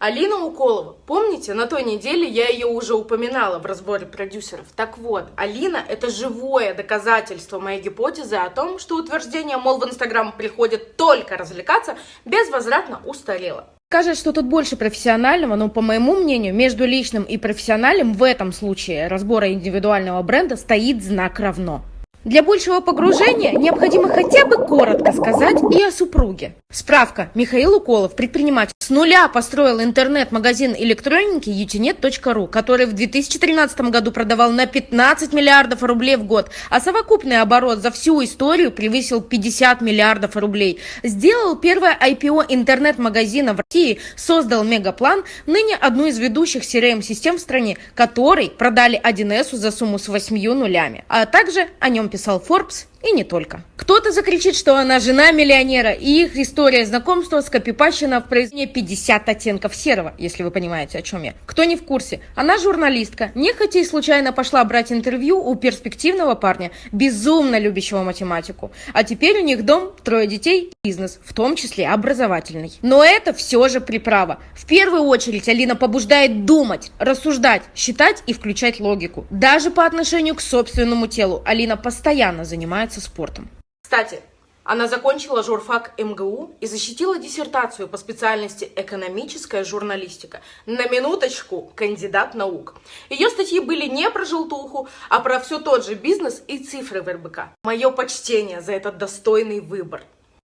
Алина Уколова. Помните, на той неделе я ее уже упоминала в разборе продюсеров. Так вот, Алина – это живое доказательство моей гипотезы о том, что утверждение, мол, в Инстаграм приходит только развлекаться, безвозвратно устарело. Скажет, что тут больше профессионального, но, по моему мнению, между личным и профессиональным в этом случае разбора индивидуального бренда стоит знак равно. Для большего погружения необходимо хотя бы коротко сказать и о супруге. Справка. Михаил Уколов, предприниматель, с нуля построил интернет-магазин электроники utinet.ru, который в 2013 году продавал на 15 миллиардов рублей в год, а совокупный оборот за всю историю превысил 50 миллиардов рублей. Сделал первое IPO интернет-магазина в России, создал Мегаплан, ныне одну из ведущих CRM-систем в стране, который продали 1С за сумму с 8 нулями. А также о нем писал Forbes и не только. Кто-то закричит, что она жена миллионера, и их история знакомства скопипащена в произведении 50 оттенков серого, если вы понимаете, о чем я. Кто не в курсе, она журналистка, нехотя и случайно пошла брать интервью у перспективного парня, безумно любящего математику. А теперь у них дом, трое детей, бизнес, в том числе образовательный. Но это все же приправа. В первую очередь Алина побуждает думать, рассуждать, считать и включать логику. Даже по отношению к собственному телу Алина постоянно занимается занимается спортом. Кстати, она закончила журфак МГУ и защитила диссертацию по специальности экономическая журналистика. На минуточку, кандидат наук. Ее статьи были не про желтуху, а про все тот же бизнес и цифры в РБК. Мое почтение за этот достойный выбор.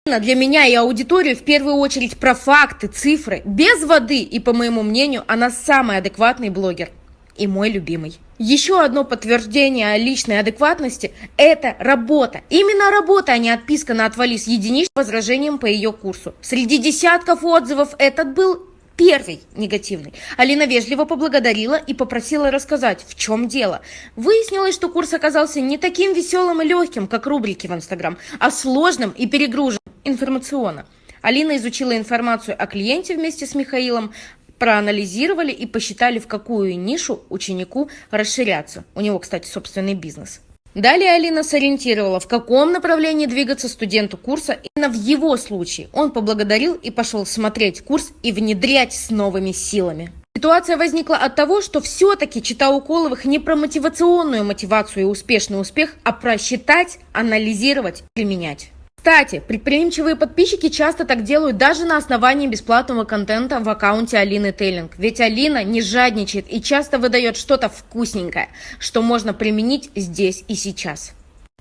Для меня и аудиторию в первую очередь про факты, цифры, без воды. И по моему мнению, она самый адекватный блогер и мой любимый. Еще одно подтверждение личной адекватности – это работа. Именно работа, а не отписка на «отвали» с единичным возражением по ее курсу. Среди десятков отзывов этот был первый негативный. Алина вежливо поблагодарила и попросила рассказать, в чем дело. Выяснилось, что курс оказался не таким веселым и легким, как рубрики в Инстаграм, а сложным и перегруженным информационно. Алина изучила информацию о клиенте вместе с Михаилом, проанализировали и посчитали, в какую нишу ученику расширяться. У него, кстати, собственный бизнес. Далее Алина сориентировала, в каком направлении двигаться студенту курса. Именно в его случае он поблагодарил и пошел смотреть курс и внедрять с новыми силами. Ситуация возникла от того, что все-таки чита Уколовых не про мотивационную мотивацию и успешный успех, а про считать, анализировать, применять. Кстати, предприимчивые подписчики часто так делают даже на основании бесплатного контента в аккаунте Алины Тейлинг. Ведь Алина не жадничает и часто выдает что-то вкусненькое, что можно применить здесь и сейчас.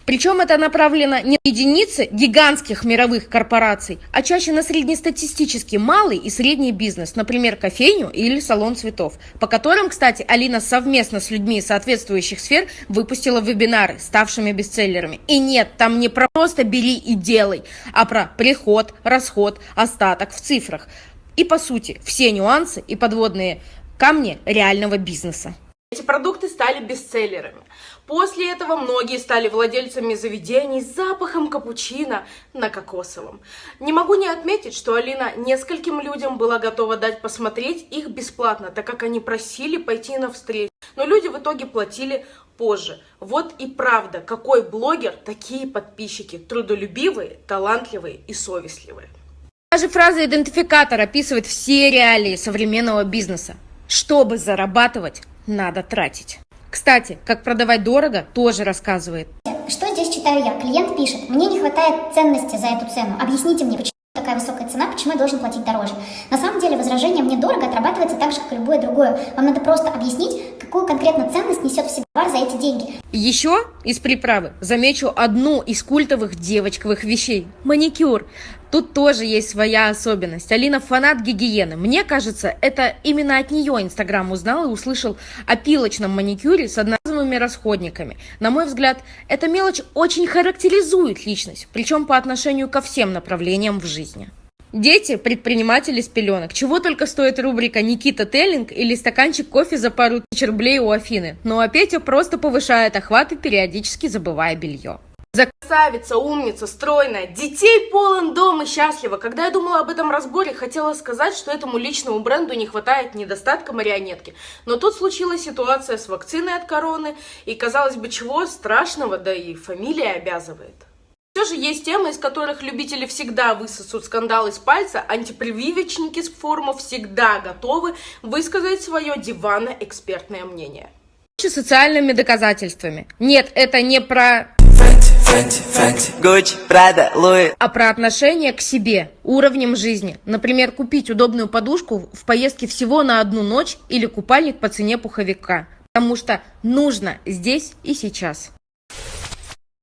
Причем это направлено не на единицы гигантских мировых корпораций, а чаще на среднестатистический малый и средний бизнес, например, кофейню или салон цветов, по которым, кстати, Алина совместно с людьми соответствующих сфер выпустила вебинары, ставшими бестселлерами. И нет, там не про просто бери и делай, а про приход, расход, остаток в цифрах. И по сути, все нюансы и подводные камни реального бизнеса. Эти продукты стали бестселлерами. После этого многие стали владельцами заведений с запахом капучино на кокосовом. Не могу не отметить, что Алина нескольким людям была готова дать посмотреть их бесплатно, так как они просили пойти на встречу. Но люди в итоге платили позже. Вот и правда, какой блогер, такие подписчики. Трудолюбивые, талантливые и совестливые. Даже фраза идентификатор описывает все реалии современного бизнеса. Чтобы зарабатывать, надо тратить. Кстати, как продавать дорого, тоже рассказывает. Что здесь читаю я? Клиент пишет, мне не хватает ценности за эту цену. Объясните мне, почему такая высокая цена, почему я должен платить дороже. На самом деле возражение «мне дорого» отрабатывается так же, как и любое другое. Вам надо просто объяснить, какую конкретно ценность несет в себе товар за эти деньги. Еще из приправы замечу одну из культовых девочковых вещей – маникюр. Тут тоже есть своя особенность. Алина фанат гигиены. Мне кажется, это именно от нее Инстаграм узнал и услышал о пилочном маникюре с одноразовыми расходниками. На мой взгляд, эта мелочь очень характеризует личность, причем по отношению ко всем направлениям в жизни. Дети – предприниматели с пеленок. Чего только стоит рубрика «Никита Теллинг» или стаканчик кофе за пару тысяч рублей у Афины. Ну а Петя просто повышает охваты, периодически забывая белье. Красавица, умница, стройная, детей полон дом и счастлива. Когда я думала об этом разборе, хотела сказать, что этому личному бренду не хватает недостатка марионетки. Но тут случилась ситуация с вакциной от короны, и казалось бы, чего страшного, да и фамилия обязывает. Все же есть темы, из которых любители всегда высосут скандал из пальца, антипрививочники с форумов всегда готовы высказать свое диванно-экспертное мнение. Социальными доказательствами. Нет, это не про Фэнти, Фэнти, Гуччи, Прада, Луи. а про отношение к себе, уровнем жизни. Например, купить удобную подушку в поездке всего на одну ночь или купальник по цене пуховика. Потому что нужно здесь и сейчас.